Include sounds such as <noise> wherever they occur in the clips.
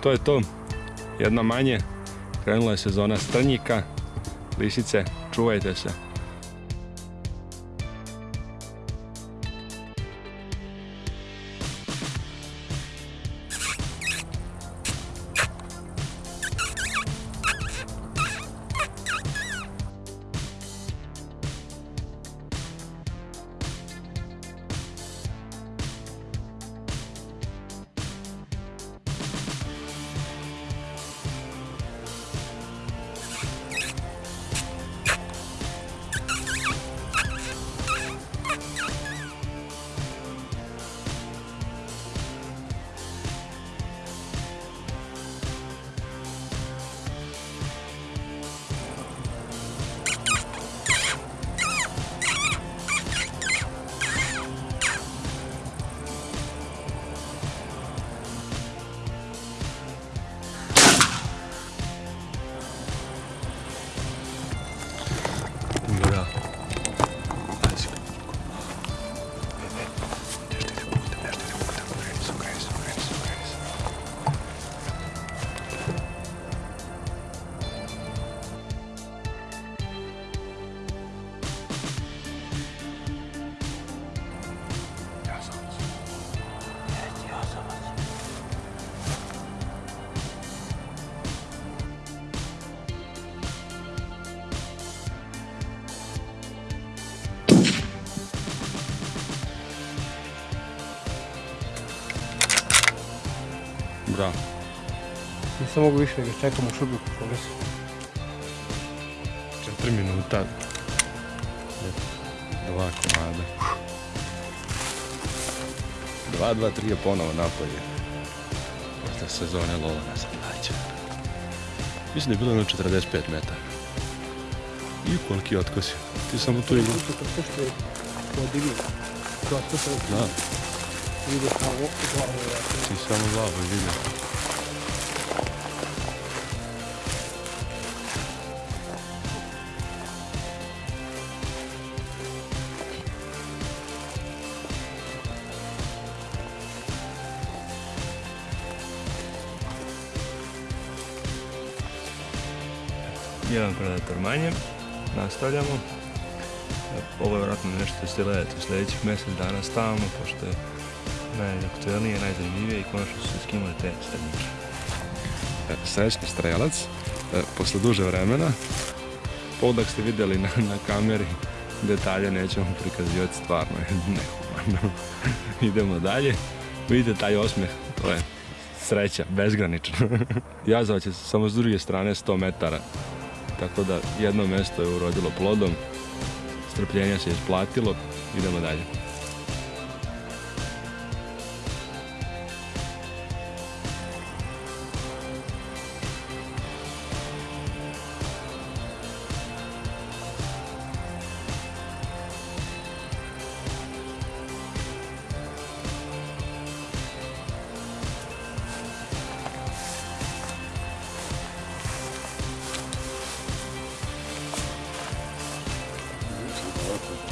to je to. Jedna manje. Krenula je sezona strnjika. Lisice, čuvajte se. Bravo. Nisam mogu više da ga čekam u šubiku. 4 minuta. Dva komada. 2, 2, 3 je ponovo napolje. Posle sezone lova na sandaće. Mislim da je bilo jedno 45 metara. I koliki otkosi. Ti samo tu to što Da, ide kao glavu. ti samo glavu vidio. Jedan predator manje. Nastavljamo. Ovo je vjerojatno nešto što ćete gledati u sljedećih mjesec dana stalno, pošto je najaktualnije, najzanimljivije i konačno su se skinule te strnike. Srećni strelac, e, posle duže vremena. Podak ste vidjeli na, na kameri, detalje nećemo prikazivati, stvarno je nehumano. <laughs> Idemo dalje. Vidite taj osmijeh, to je sreća, bezgranična. <laughs> Jazavac je samo s druge strane 100 metara, tako da jedno mjesto je urodilo plodom, strpljenje se isplatilo, idemo dalje.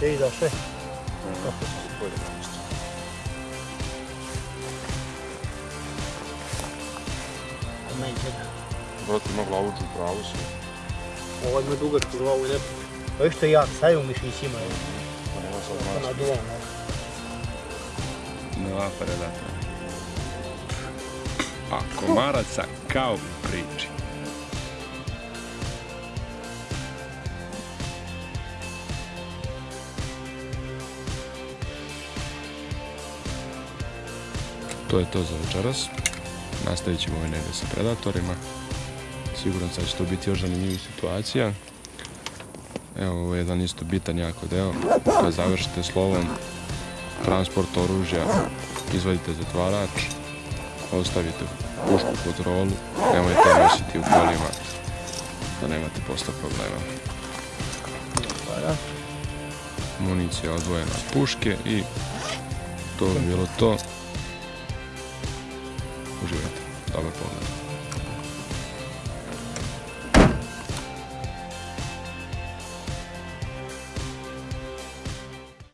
Te ide sve. Brate, ima glavuču pravu si. Ovo ima dugačku glavu i lijepo. Pa što je jak, stavim u mišićima. Pa nema sad To mačka. naduvam. ne. Nova predatora. A komaraca kao u priči. To je to za večeras. Nastavit ćemo ovaj negdje sa predatorima. Siguran sam da će to biti još zanimljivih situacija. Evo, ovo je jedan isto bitan jako deo. Kad završite slovom, transport oružja, izvadite zatvarač, ostavite pušku pod rolu, nemojte nositi u kolima da nemate posle problema. Municija odvojena od puške i to bi bilo to. użyję. Dobre.